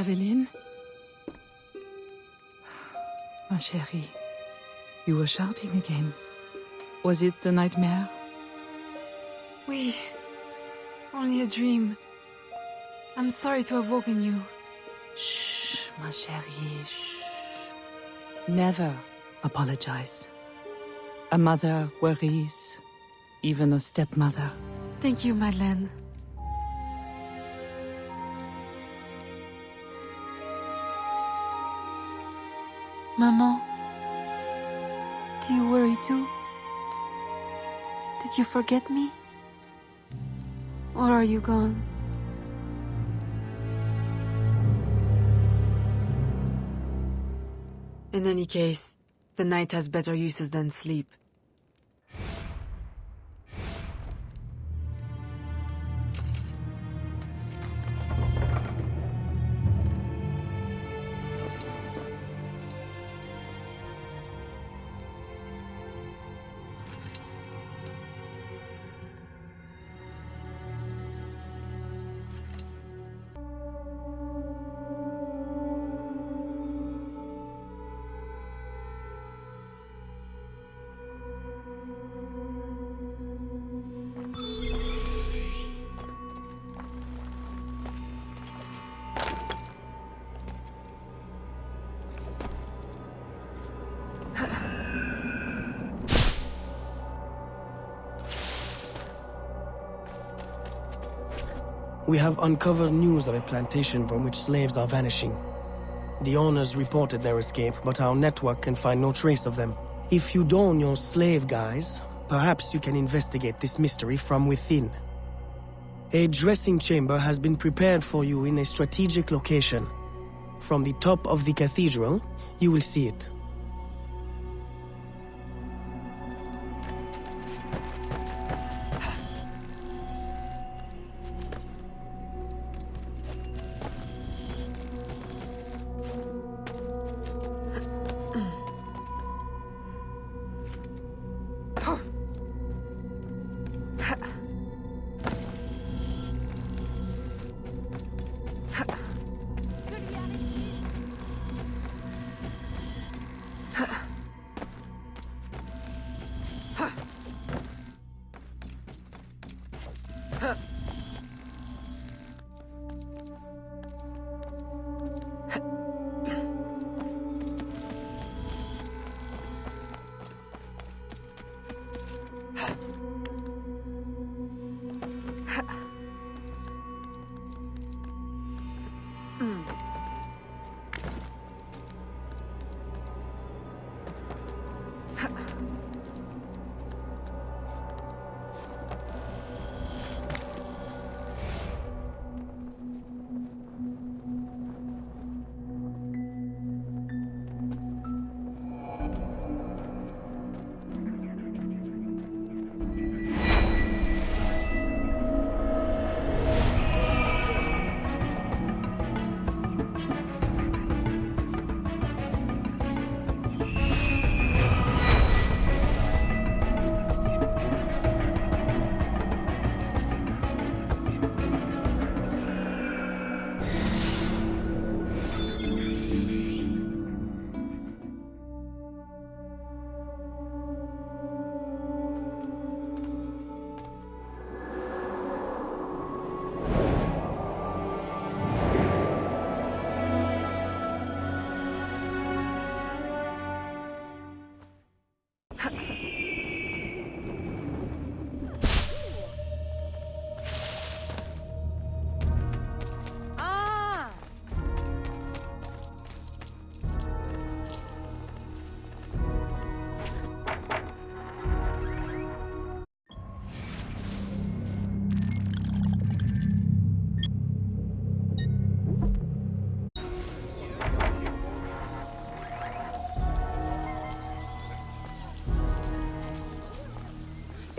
Aveline? Ma chérie, you were shouting again. Was it the nightmare? Oui. Only a dream. I'm sorry to have woken you. Shh, ma chérie, shh. Never apologize. A mother worries, even a stepmother. Thank you, Madeleine. Maman, do you worry too? Did you forget me? Or are you gone? In any case, the night has better uses than sleep. We have uncovered news of a plantation from which slaves are vanishing. The owners reported their escape, but our network can find no trace of them. If you don your slave guise, perhaps you can investigate this mystery from within. A dressing chamber has been prepared for you in a strategic location. From the top of the cathedral, you will see it.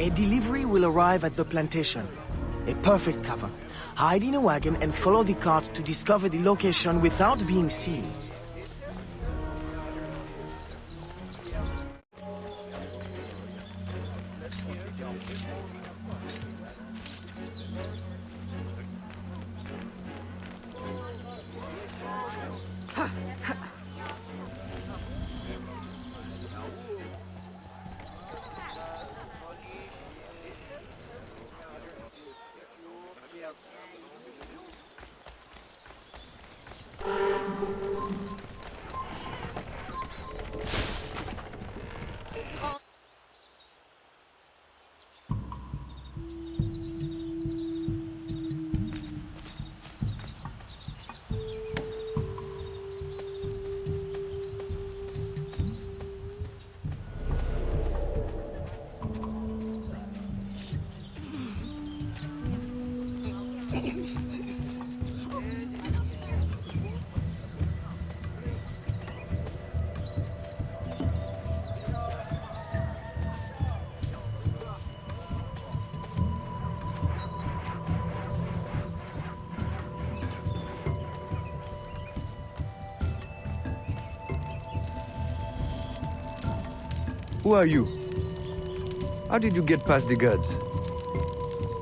A delivery will arrive at the plantation. A perfect cover. Hide in a wagon and follow the cart to discover the location without being seen. Who are you? How did you get past the guards?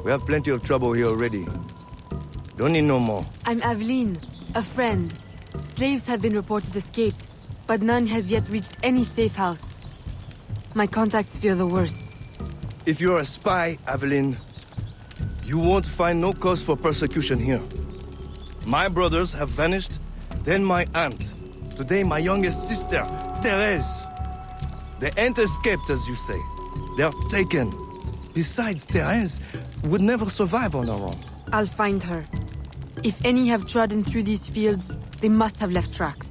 We have plenty of trouble here already. Don't need no more. I'm Aveline, a friend. Slaves have been reported escaped, but none has yet reached any safe house. My contacts fear the worst. If you're a spy, Aveline, you won't find no cause for persecution here. My brothers have vanished, then my aunt. Today my youngest sister, Therese. They ain't escaped, as you say. They're taken. Besides, Therese would never survive on her own. I'll find her. If any have trodden through these fields, they must have left tracks.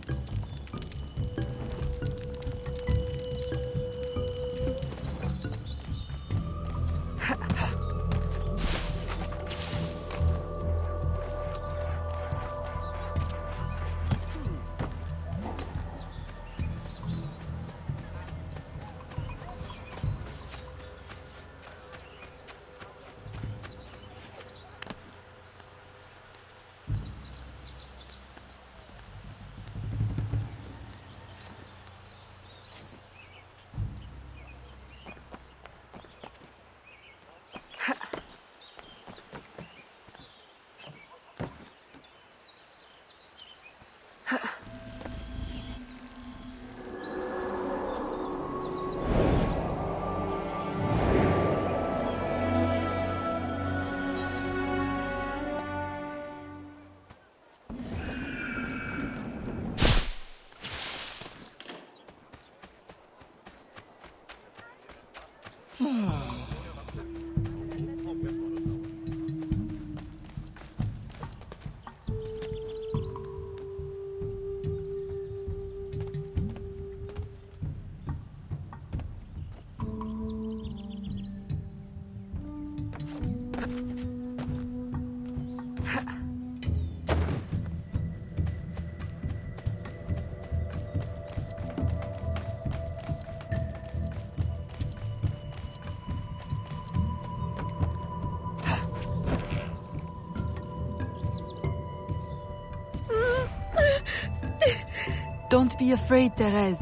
Don't be afraid, Therese.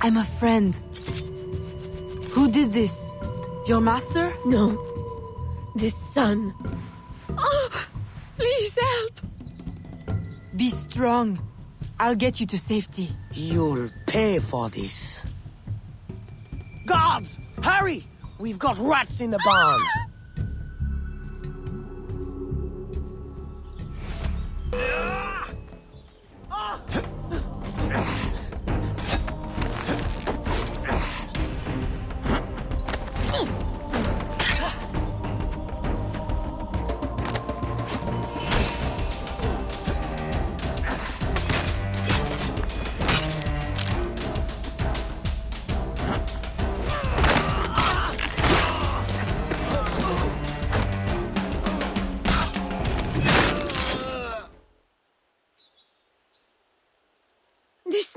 I'm a friend. Who did this? Your master? No. This son. Oh, please help. Be strong. I'll get you to safety. You'll pay for this. Guards! Hurry! We've got rats in the barn! Ah!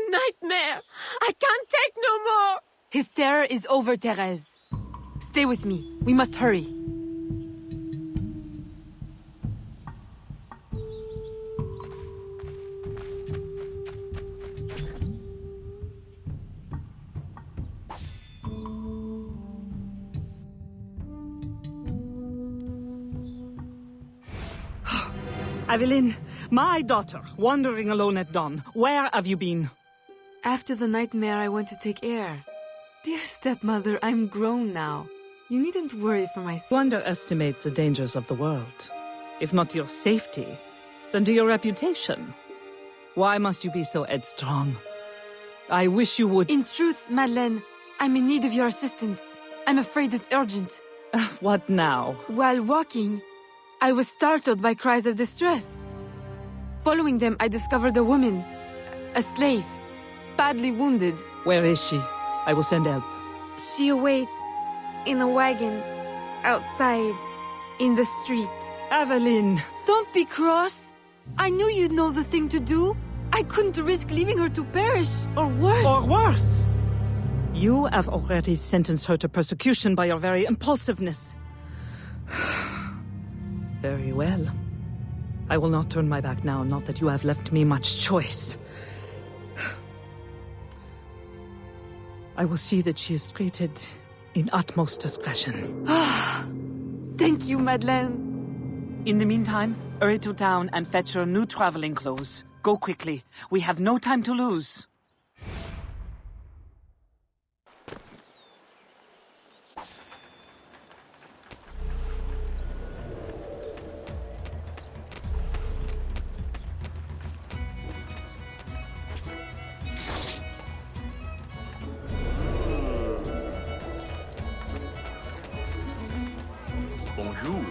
Nightmare. I can't take no more. His terror is over, Therese. Stay with me. We must hurry. Aveline, my daughter, wandering alone at dawn. Where have you been? After the nightmare, I went to take air. Dear stepmother, I'm grown now. You needn't worry for my You underestimate the dangers of the world. If not to your safety, then to your reputation. Why must you be so headstrong? I wish you would. In truth, Madeleine, I'm in need of your assistance. I'm afraid it's urgent. Uh, what now? While walking, I was startled by cries of distress. Following them, I discovered a woman, a slave, badly wounded. Where is she? I will send help. She awaits in a wagon outside in the street. Aveline! Don't be cross. I knew you'd know the thing to do. I couldn't risk leaving her to perish, or worse. Or worse! You have already sentenced her to persecution by your very impulsiveness. very well. I will not turn my back now, not that you have left me much choice. I will see that she is treated in utmost discretion. Ah, Thank you, Madeleine. In the meantime, hurry to town and fetch her new traveling clothes. Go quickly. We have no time to lose. Bonjour.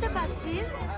Passe-t-il